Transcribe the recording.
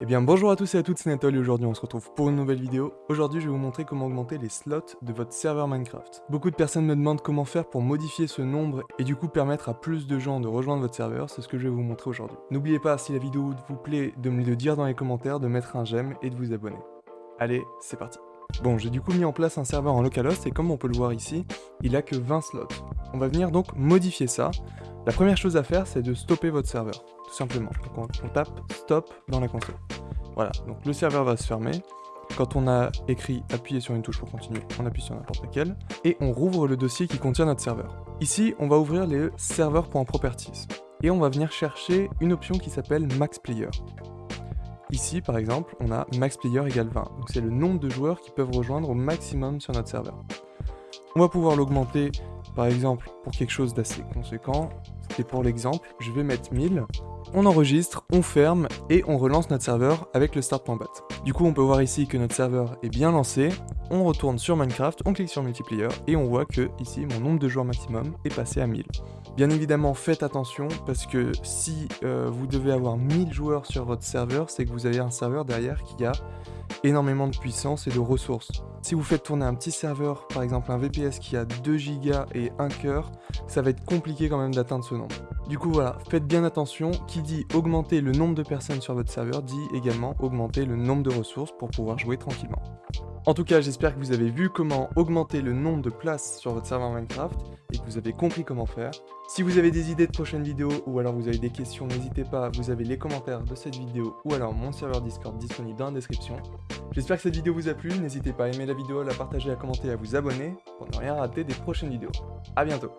Eh bien bonjour à tous et à toutes, c'est Nathalie aujourd'hui on se retrouve pour une nouvelle vidéo. Aujourd'hui je vais vous montrer comment augmenter les slots de votre serveur Minecraft. Beaucoup de personnes me demandent comment faire pour modifier ce nombre et du coup permettre à plus de gens de rejoindre votre serveur, c'est ce que je vais vous montrer aujourd'hui. N'oubliez pas, si la vidéo vous plaît, de me le dire dans les commentaires, de mettre un j'aime et de vous abonner. Allez, c'est parti Bon, j'ai du coup mis en place un serveur en localhost et comme on peut le voir ici, il a que 20 slots. On va venir donc modifier ça. La première chose à faire, c'est de stopper votre serveur tout simplement. Donc on, tape stop dans la console. Voilà, donc le serveur va se fermer. Quand on a écrit appuyer sur une touche pour continuer, on appuie sur n'importe laquelle, et on rouvre le dossier qui contient notre serveur. Ici, on va ouvrir les serveurs.properties, et on va venir chercher une option qui s'appelle maxplayer. Ici, par exemple, on a maxplayer égale 20, donc c'est le nombre de joueurs qui peuvent rejoindre au maximum sur notre serveur. On va pouvoir l'augmenter, par exemple, pour quelque chose d'assez conséquent. Et pour l'exemple, je vais mettre 1000, on enregistre, on ferme et on relance notre serveur avec le start.bat. Du coup, on peut voir ici que notre serveur est bien lancé, on retourne sur Minecraft, on clique sur multiplayer et on voit que ici mon nombre de joueurs maximum est passé à 1000. Bien évidemment, faites attention parce que si euh, vous devez avoir 1000 joueurs sur votre serveur, c'est que vous avez un serveur derrière qui a énormément de puissance et de ressources. Si vous faites tourner un petit serveur, par exemple un VPS qui a 2 Go et 1 cœur, ça va être compliqué quand même d'atteindre ce nombre. Du coup voilà, faites bien attention, qui dit augmenter le nombre de personnes sur votre serveur dit également augmenter le nombre de ressources pour pouvoir jouer tranquillement. En tout cas, j'espère que vous avez vu comment augmenter le nombre de places sur votre serveur Minecraft et que vous avez compris comment faire. Si vous avez des idées de prochaines vidéos ou alors vous avez des questions, n'hésitez pas, vous avez les commentaires de cette vidéo ou alors mon serveur Discord disponible dans la description. J'espère que cette vidéo vous a plu, n'hésitez pas à aimer la vidéo, à la partager, à commenter, à vous abonner pour ne rien rater des prochaines vidéos. A bientôt